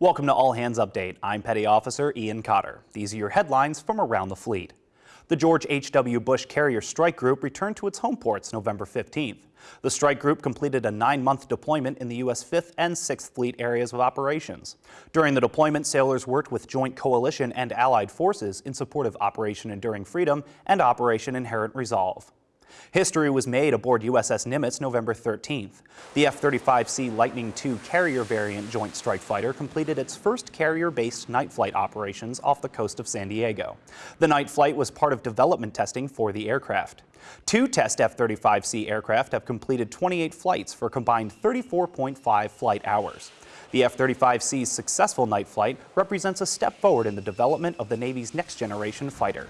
Welcome to All Hands Update. I'm Petty Officer Ian Cotter. These are your headlines from around the fleet. The George H.W. Bush Carrier Strike Group returned to its home ports November 15th. The strike group completed a nine-month deployment in the U.S. 5th and 6th Fleet areas of operations. During the deployment, sailors worked with Joint Coalition and Allied forces in support of Operation Enduring Freedom and Operation Inherent Resolve. History was made aboard USS Nimitz November 13th. The F-35C Lightning II carrier variant Joint Strike Fighter completed its first carrier-based night flight operations off the coast of San Diego. The night flight was part of development testing for the aircraft. Two test F-35C aircraft have completed 28 flights for combined 34.5 flight hours. The F-35C's successful night flight represents a step forward in the development of the Navy's next generation fighter.